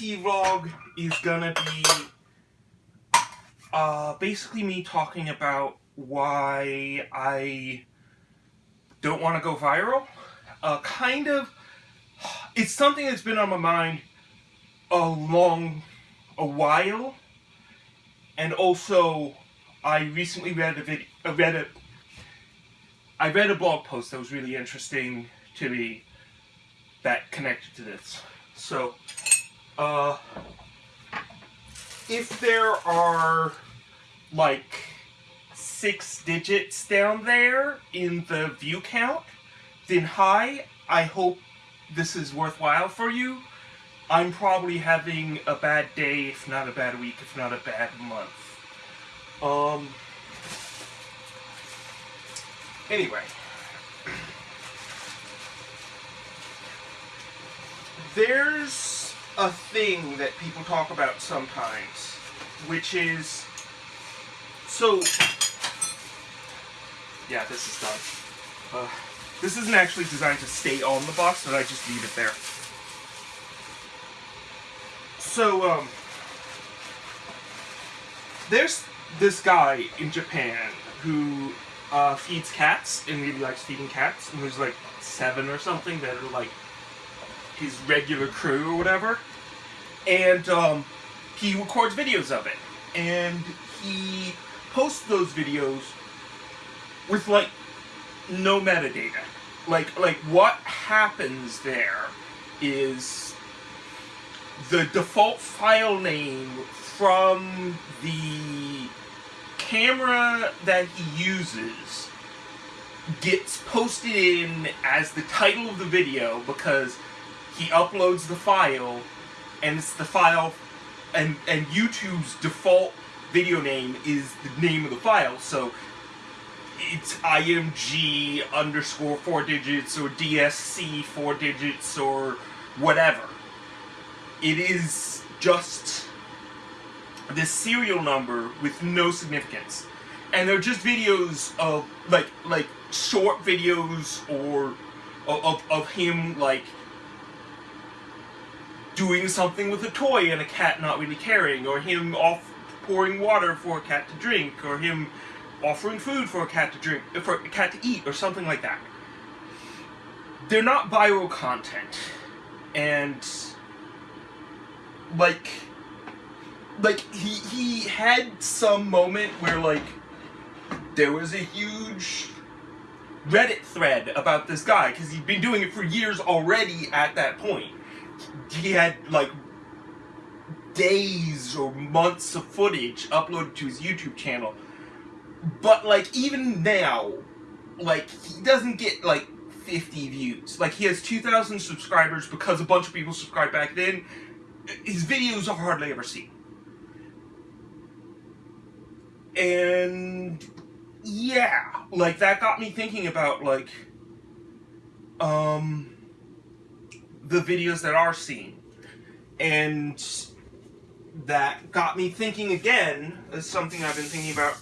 T-Vlog is gonna be uh, basically me talking about why I don't want to go viral. Uh, kind of, it's something that's been on my mind a long, a while, and also I recently read a video, I read a, I read a blog post that was really interesting to me that connected to this. So, uh, if there are like six digits down there in the view count, then hi, I hope this is worthwhile for you. I'm probably having a bad day, if not a bad week, if not a bad month. Um, anyway. There's a thing that people talk about sometimes, which is, so, yeah, this is done. Uh, this isn't actually designed to stay on the box, but I just leave it there. So, um, there's this guy in Japan who uh, feeds cats and really likes feeding cats, and there's like seven or something that are like his regular crew or whatever. And um, he records videos of it. And he posts those videos with like no metadata. Like like what happens there is the default file name from the camera that he uses gets posted in as the title of the video because he uploads the file and it's the file and and YouTube's default video name is the name of the file so it's img underscore four digits or dsc four digits or whatever. It is just this serial number with no significance. And they're just videos of like like short videos or of, of him like doing something with a toy and a cat not really caring, or him off pouring water for a cat to drink, or him offering food for a cat to drink, for a cat to eat, or something like that. They're not viral content, and like, like he he had some moment where like there was a huge Reddit thread about this guy because he'd been doing it for years already at that point he had like days or months of footage uploaded to his YouTube channel. But like even now, like he doesn't get like 50 views. Like he has 2,000 subscribers because a bunch of people subscribed back then. His videos are hardly ever seen. And yeah, like that got me thinking about like um the videos that are seen. And that got me thinking again, is something I've been thinking about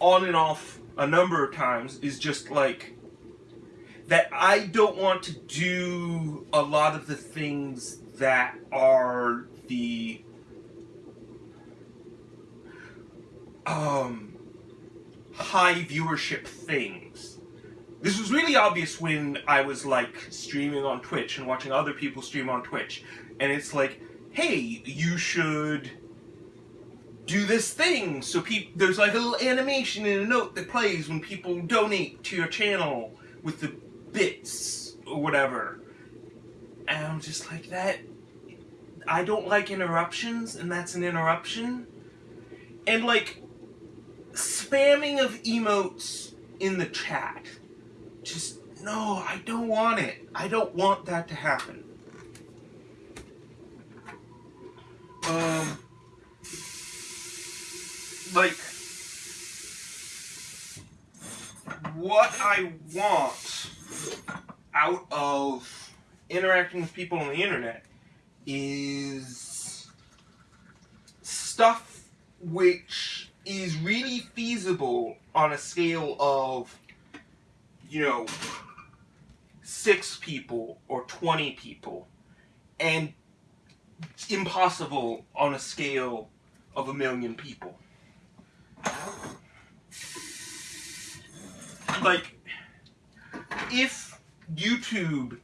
on and off a number of times, is just like, that I don't want to do a lot of the things that are the um, high viewership things. This was really obvious when I was like streaming on Twitch and watching other people stream on Twitch. And it's like, hey, you should do this thing. So there's like a little animation in a note that plays when people donate to your channel with the bits or whatever. And I'm just like, that, I don't like interruptions and that's an interruption. And like, spamming of emotes in the chat just, no, I don't want it. I don't want that to happen. Um, like, what I want out of interacting with people on the internet is stuff which is really feasible on a scale of, you know, six people or 20 people, and impossible on a scale of a million people. Like, if YouTube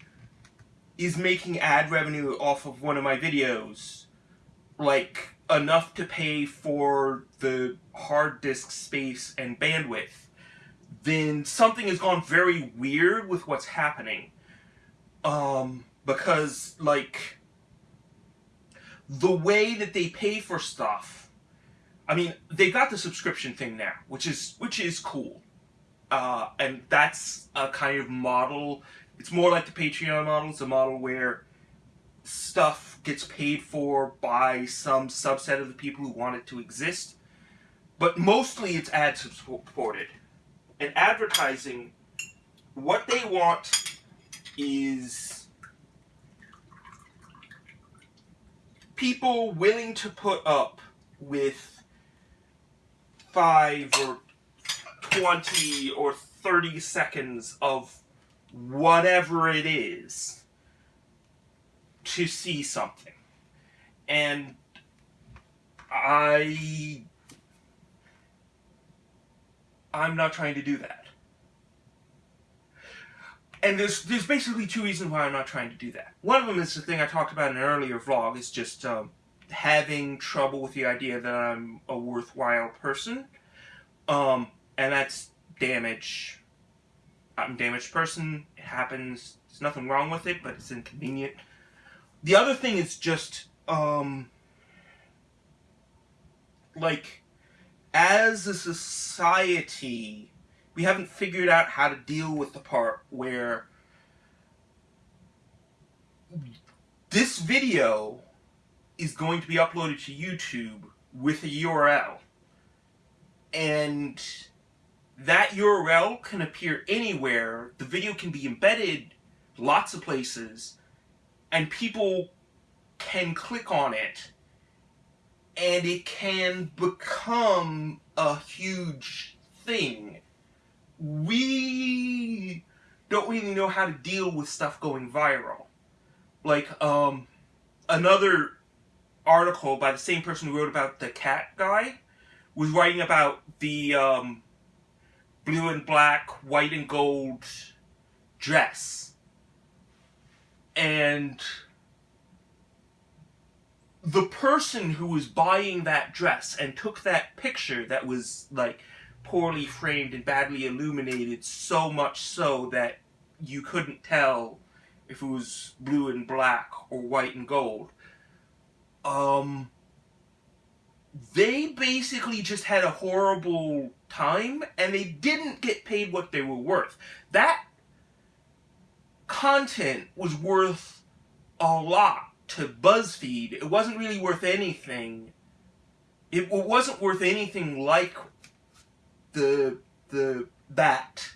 is making ad revenue off of one of my videos, like enough to pay for the hard disk space and bandwidth, then something has gone very weird with what's happening. Um, because, like, the way that they pay for stuff, I mean, they got the subscription thing now, which is which is cool. Uh, and that's a kind of model. It's more like the Patreon model. It's a model where stuff gets paid for by some subset of the people who want it to exist. But mostly it's ad supported. And advertising, what they want is people willing to put up with five or 20 or 30 seconds of whatever it is to see something. And I I'm not trying to do that. And there's there's basically two reasons why I'm not trying to do that. One of them is the thing I talked about in an earlier vlog is just um, having trouble with the idea that I'm a worthwhile person. Um, and that's damage. I'm a damaged person. It happens. There's nothing wrong with it, but it's inconvenient. The other thing is just, um, like, as a society, we haven't figured out how to deal with the part where this video is going to be uploaded to YouTube with a URL. And that URL can appear anywhere. The video can be embedded lots of places and people can click on it and it can become a huge thing. We don't really know how to deal with stuff going viral. Like, um, another article by the same person who wrote about the cat guy was writing about the, um, blue and black, white and gold dress and the person who was buying that dress and took that picture that was like poorly framed and badly illuminated so much so that you couldn't tell if it was blue and black or white and gold um they basically just had a horrible time and they didn't get paid what they were worth. That content was worth a lot to BuzzFeed. It wasn't really worth anything. It wasn't worth anything like the the that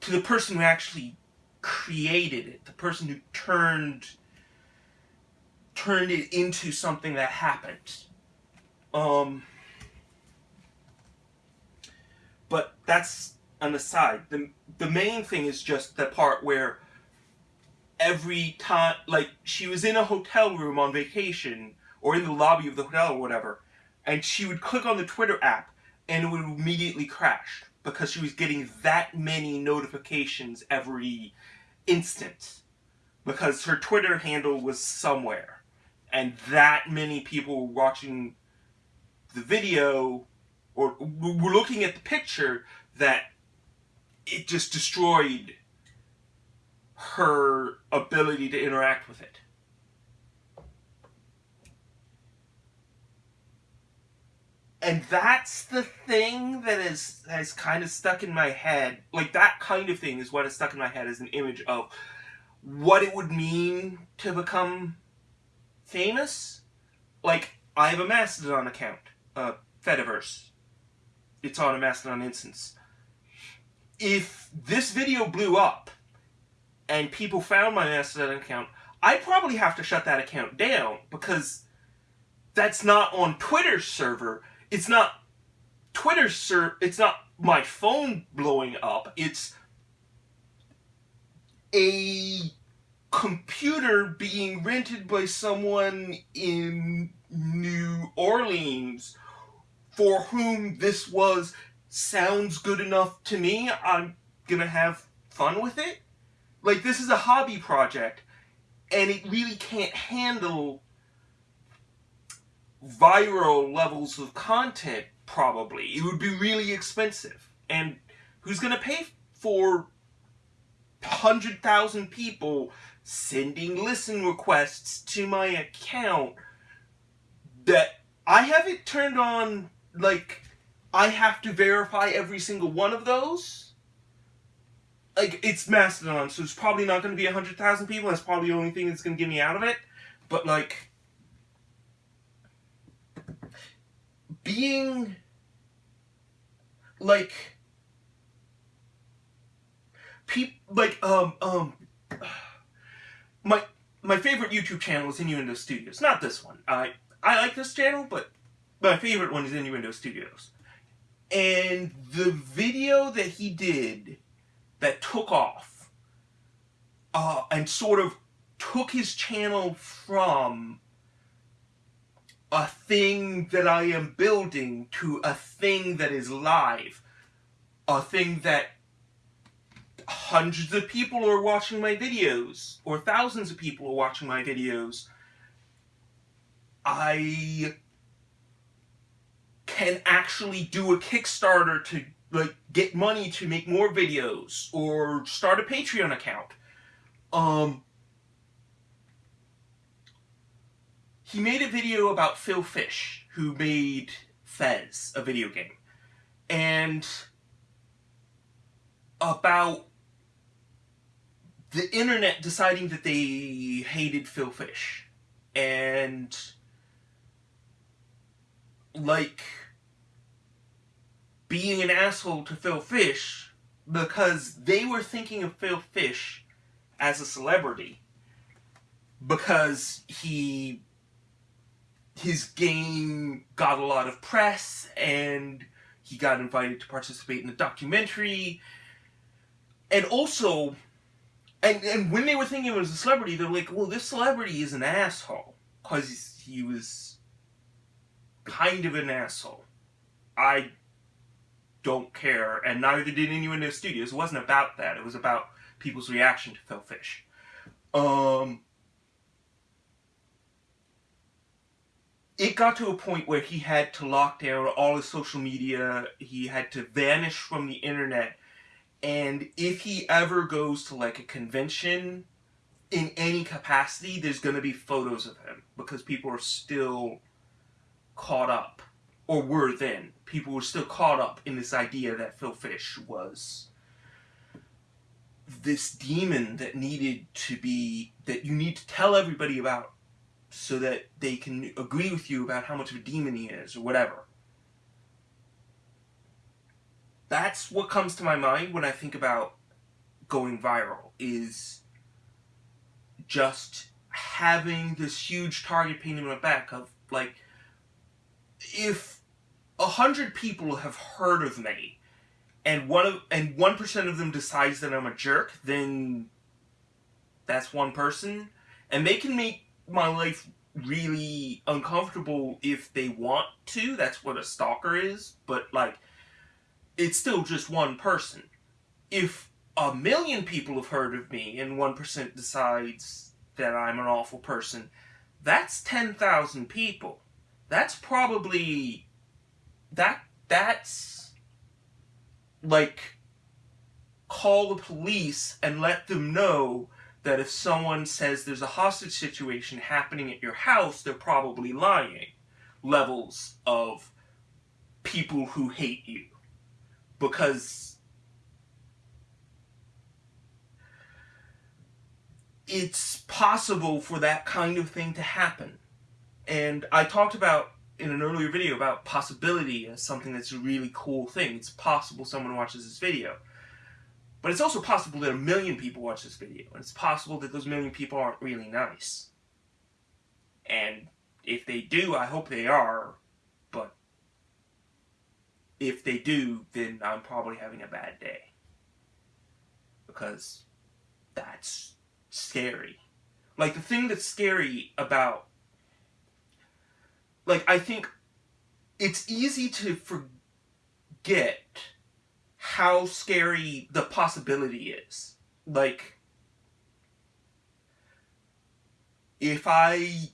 to the person who actually created it, the person who turned turned it into something that happened. Um, but that's an aside. The the main thing is just the part where every time, like, she was in a hotel room on vacation, or in the lobby of the hotel or whatever, and she would click on the Twitter app, and it would immediately crash, because she was getting that many notifications every instant. Because her Twitter handle was somewhere, and that many people were watching the video, or were looking at the picture, that it just destroyed her ability to interact with it. And that's the thing that is has kind of stuck in my head. Like that kind of thing is what has stuck in my head as an image of what it would mean to become famous. Like I have a Mastodon account, uh, Fediverse. It's on a Mastodon instance. If this video blew up, and people found my Mastodon account, I probably have to shut that account down because that's not on Twitter's server. It's not Twitter's sir it's not my phone blowing up, it's a computer being rented by someone in New Orleans for whom this was sounds good enough to me. I'm gonna have fun with it. Like this is a hobby project and it really can't handle viral levels of content probably. It would be really expensive. And who's going to pay for 100,000 people sending listen requests to my account that I have it turned on like I have to verify every single one of those? Like, it's Mastodon, so it's probably not going to be a 100,000 people. That's probably the only thing that's going to get me out of it. But, like, being like peop like um um my my favorite YouTube channel is Innuendo Studios. Not this one. I I like this channel, but my favorite one is Innuendo Studios. And the video that he did that took off uh, and sort of took his channel from a thing that I am building to a thing that is live. A thing that hundreds of people are watching my videos, or thousands of people are watching my videos. I can actually do a Kickstarter to like get money to make more videos or start a Patreon account. Um, he made a video about Phil Fish, who made Fez, a video game, and about the internet deciding that they hated Phil Fish. And like being an asshole to Phil Fish because they were thinking of Phil Fish as a celebrity because he his game got a lot of press and he got invited to participate in a documentary. And also and and when they were thinking of him as a celebrity they're like well this celebrity is an asshole because he was kind of an asshole. I don't care and neither did anyone in the studios it wasn't about that it was about people's reaction to phil fish um it got to a point where he had to lock down all his social media. He had to vanish from the internet. And if he ever goes to like a convention in any capacity, there's going to be photos of him because people are still caught up, or were then. People were still caught up in this idea that Phil Fish was this demon that needed to be, that you need to tell everybody about so that they can agree with you about how much of a demon he is or whatever. That's what comes to my mind when I think about going viral is just having this huge target painted on my back of like if a hundred people have heard of me and one of and one percent of them decides that I'm a jerk, then that's one person. And they can make my life really uncomfortable if they want to. That's what a stalker is. But, like, it's still just one person. If a million people have heard of me and 1% decides that I'm an awful person, that's 10,000 people. That's probably. That. That's. Like. Call the police and let them know that if someone says there's a hostage situation happening at your house, they're probably lying. Levels of people who hate you. Because it's possible for that kind of thing to happen. And I talked about in an earlier video about possibility as something that's a really cool thing. It's possible someone watches this video. But it's also possible that a million people watch this video, and it's possible that those million people aren't really nice. And if they do, I hope they are, but if they do, then I'm probably having a bad day. Because that's scary. Like, the thing that's scary about. Like, I think it's easy to forget how scary the possibility is. Like, if I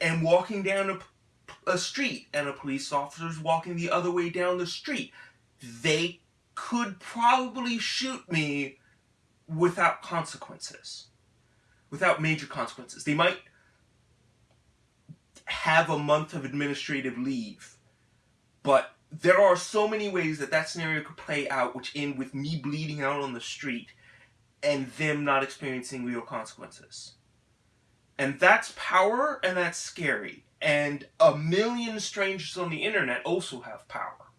am walking down a a street and a police officer is walking the other way down the street. They could probably shoot me without consequences. Without major consequences. They might have a month of administrative leave. But there are so many ways that that scenario could play out, which end with me bleeding out on the street and them not experiencing real consequences. And that's power and that's scary. And a million strangers on the internet also have power.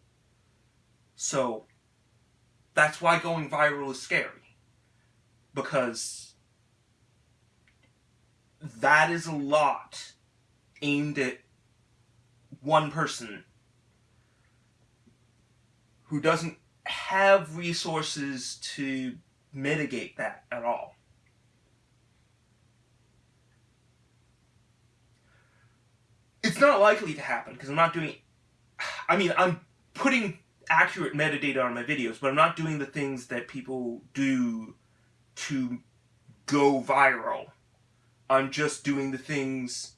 So that's why going viral is scary. Because that is a lot aimed at one person who doesn't have resources to mitigate that at all. it's not likely to happen because I'm not doing. I mean, I'm putting accurate metadata on my videos, but I'm not doing the things that people do to go viral. I'm just doing the things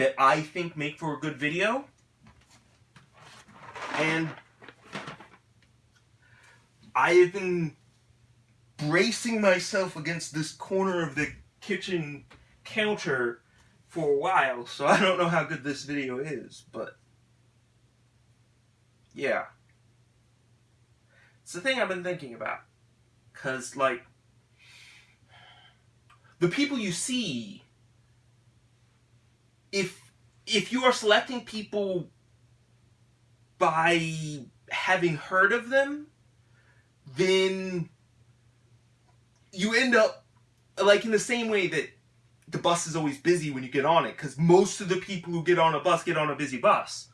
that I think make for a good video. And I have been bracing myself against this corner of the kitchen counter for a while, so I don't know how good this video is, but yeah. It's the thing I've been thinking about. Because, like, the people you see, if if you are selecting people by having heard of them, then you end up like in the same way that the bus is always busy when you get on it because most of the people who get on a bus get on a busy bus.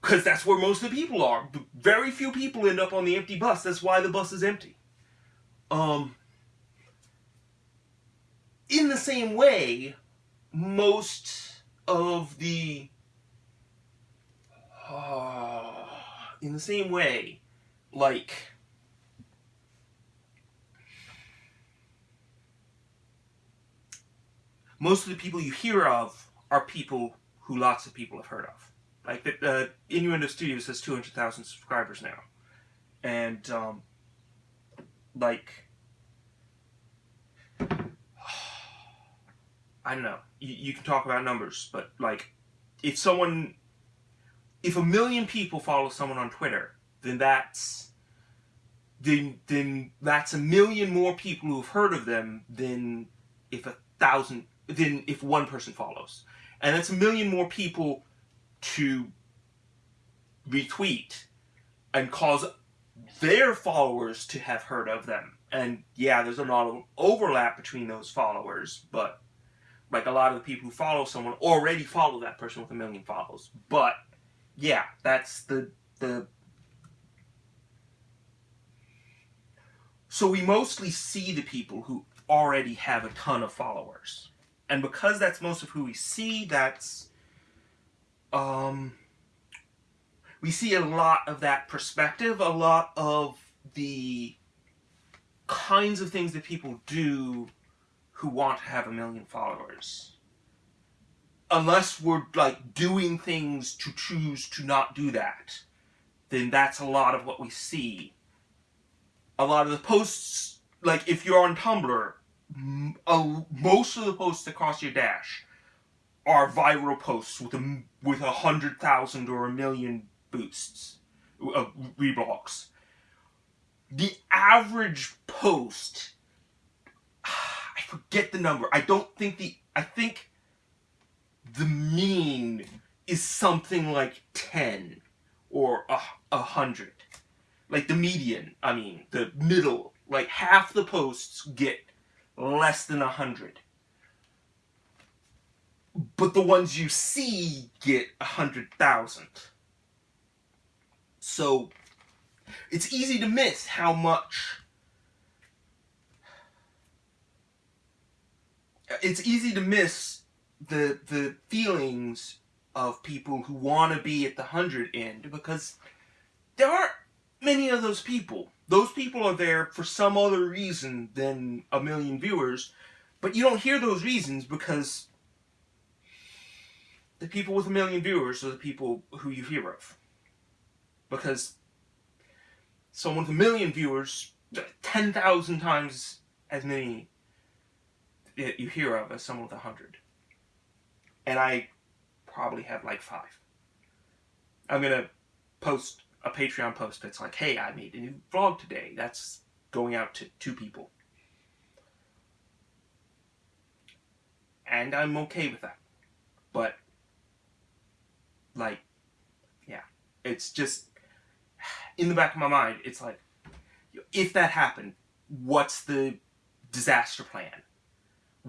Because that's where most of the people are. Very few people end up on the empty bus. That's why the bus is empty. Um in the same way most of the uh, in the same way like most of the people you hear of are people who lots of people have heard of. Like the uh, Innuendo Studios has 200,000 subscribers now. And, um, like, I don't know. You, you can talk about numbers, but, like, if someone, if a million people follow someone on Twitter, then that's, then, then that's a million more people who've heard of them than if a thousand than if one person follows. And that's a million more people to retweet and cause their followers to have heard of them. And yeah, there's a lot of overlap between those followers, but like a lot of the people who follow someone already follow that person with a million follows. But yeah, that's the the so we mostly see the people who already have a ton of followers and because that's most of who we see, that's um, we see a lot of that perspective, a lot of the kinds of things that people do who want to have a million followers. Unless we're like doing things to choose to not do that, then that's a lot of what we see. A lot of the posts, like if you're on Tumblr, most of the posts that cross your dash are viral posts with a with a hundred thousand or a million boosts, uh, reblogs. The average post, I forget the number. I don't think the I think the mean is something like ten or a, a hundred. Like the median, I mean, the middle, like half the posts get less than a hundred. But the ones you see get a hundred thousand. So it's easy to miss how much it's easy to miss the the feelings of people who want to be at the hundred end because there aren't many of those people. Those people are there for some other reason than a million viewers, but you don't hear those reasons because the people with a million viewers are the people who you hear of. Because someone with a million viewers, 10,000 times as many you hear of as someone with a hundred. And I probably have like five. I'm gonna post a Patreon post that's like, hey, I made a new vlog today. That's going out to two people. And I'm okay with that. But, like, yeah. It's just, in the back of my mind, it's like, if that happened, what's the disaster plan?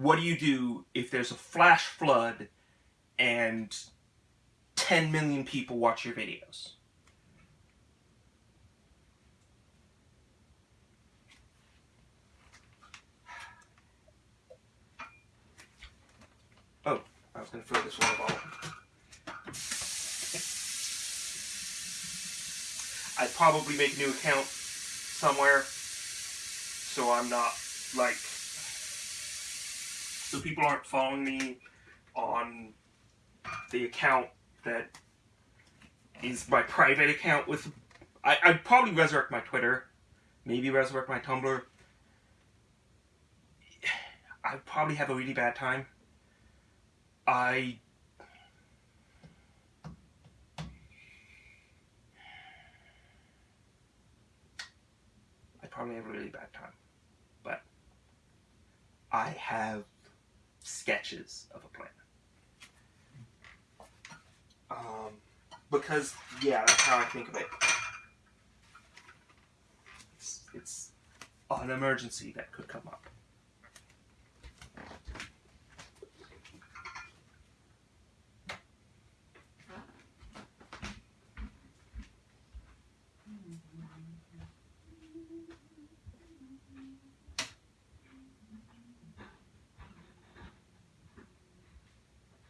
What do you do if there's a flash flood and 10 million people watch your videos? Oh, I was going to fill this water bottle. I'd probably make a new account somewhere so I'm not like so people aren't following me on the account that is my private account with I, I'd probably resurrect my Twitter maybe resurrect my Tumblr I'd probably have a really bad time I I probably have a really bad time. But I have sketches of a plan. Um, because, yeah, that's how I think of it. It's, it's an emergency that could come up.